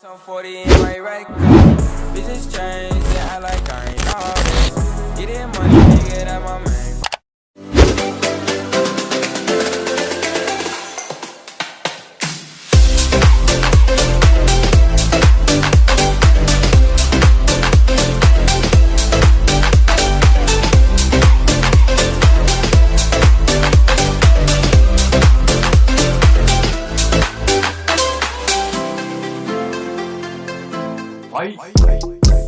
Some 40 in my right car. Bitches change, yeah, I like I ain't all this. Getting money, nigga, Like,